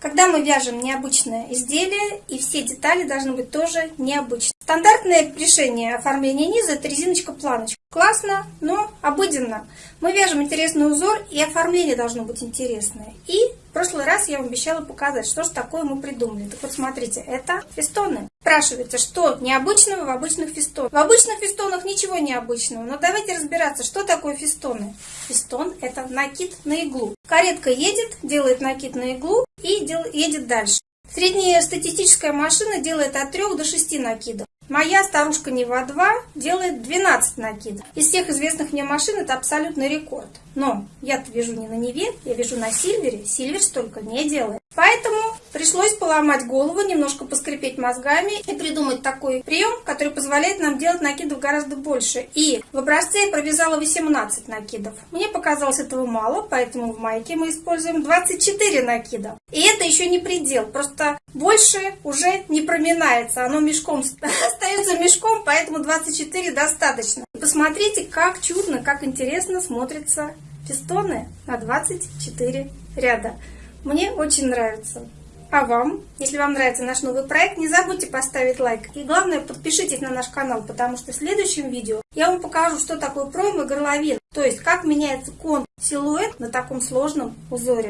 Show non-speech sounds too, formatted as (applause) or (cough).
Когда мы вяжем необычное изделие, и все детали должны быть тоже необычные. Стандартное решение оформления низа – это резиночка-планочка. Классно, но обыденно. Мы вяжем интересный узор, и оформление должно быть интересное. И раз я вам обещала показать, что же такое мы придумали. Так вот, смотрите, это фестоны. Спрашиваете, что необычного в обычных фестонах? В обычных фестонах ничего необычного, но давайте разбираться, что такое фестоны. Фестон – это накид на иглу. Каретка едет, делает накид на иглу и едет дальше. Средняя статистическая машина делает от 3 до 6 накидов. Моя старушка Нева 2 делает 12 накидов. Из всех известных мне машин это абсолютный рекорд. Но я-то вяжу не на Неве, я вяжу на Сильвере. Сильвер столько не делает. Поэтому пришлось поломать голову, немножко поскрипеть мозгами и придумать такой прием, который позволяет нам делать накидов гораздо больше. И в образце я провязала 18 накидов. Мне показалось этого мало, поэтому в майке мы используем 24 накида. И это еще не предел, просто больше уже не проминается, оно мешком (laughs) остается мешком, поэтому 24 достаточно. Посмотрите, как чудно, как интересно смотрятся фестоны на 24 ряда. Мне очень нравится. А вам? Если вам нравится наш новый проект, не забудьте поставить лайк. И главное, подпишитесь на наш канал, потому что в следующем видео я вам покажу, что такое пройма горловин. То есть, как меняется контур, силуэт на таком сложном узоре.